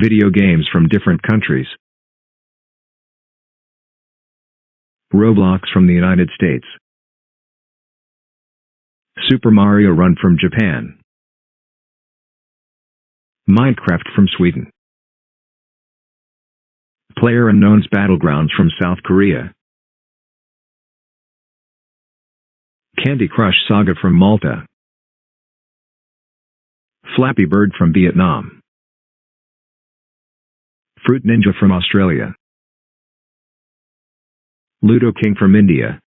Video games from different countries. Roblox from the United States. Super Mario Run from Japan. Minecraft from Sweden. PlayerUnknown's Battlegrounds from South Korea. Candy Crush Saga from Malta. Flappy Bird from Vietnam. Fruit Ninja from Australia. Ludo King from India.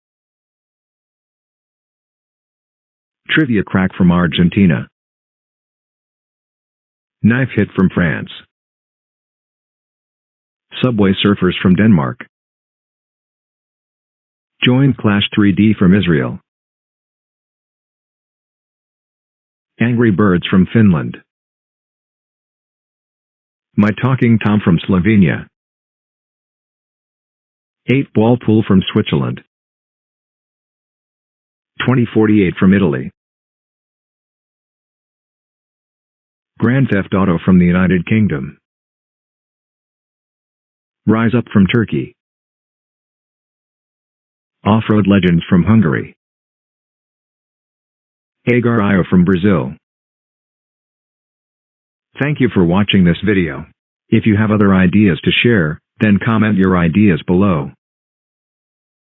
Trivia Crack from Argentina. Knife Hit from France. Subway Surfers from Denmark. Join Clash 3D from Israel. Angry Birds from Finland. My Talking Tom from Slovenia. 8 Ball Pool from Switzerland. 2048 from Italy. Grand Theft Auto from the United Kingdom. Rise Up from Turkey. Off-Road Legends from Hungary. Hagar Io from Brazil. Thank you for watching this video. If you have other ideas to share, then comment your ideas below.